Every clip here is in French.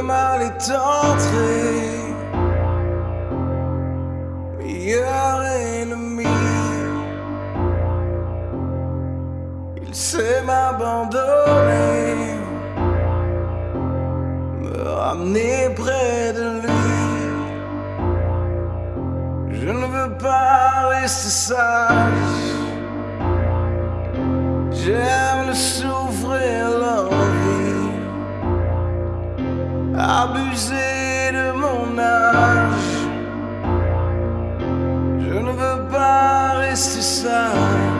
Le mal est entré, meilleur ennemi. Il sait m'abandonner, me ramener près de lui. Je ne veux pas rester sage. J'aime abuser de mon âge. Je ne veux pas rester sage.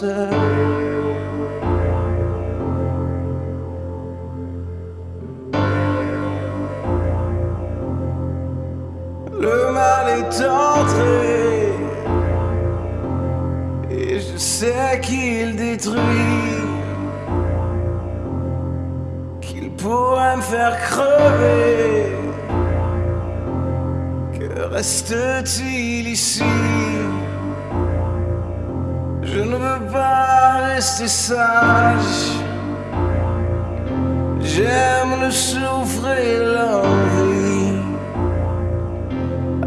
Le mal est entré. Et je sais qu'il détruit, qu'il pourrait me faire crever. Que reste-t-il ici? Je ne veux pas rester sage. J'aime le souffrir, l'envie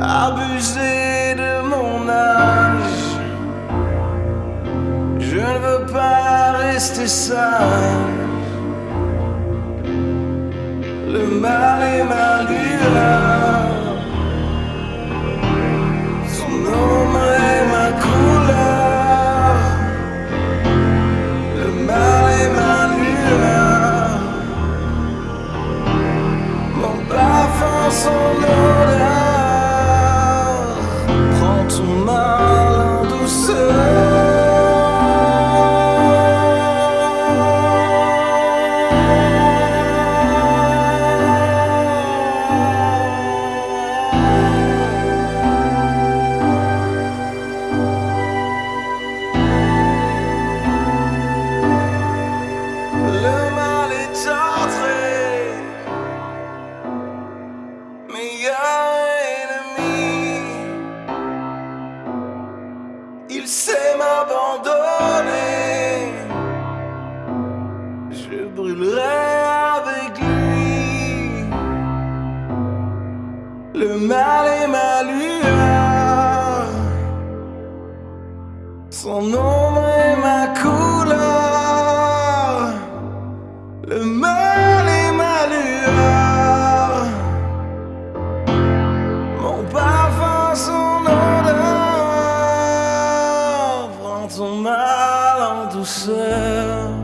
abuser de mon âge. Je ne veux pas rester sage. Le mal est ma en Le mal est ma lueur. Son ombre est ma couleur. Le mal est ma lueur. Mon parfum, son odeur. Prends ton mal en douceur.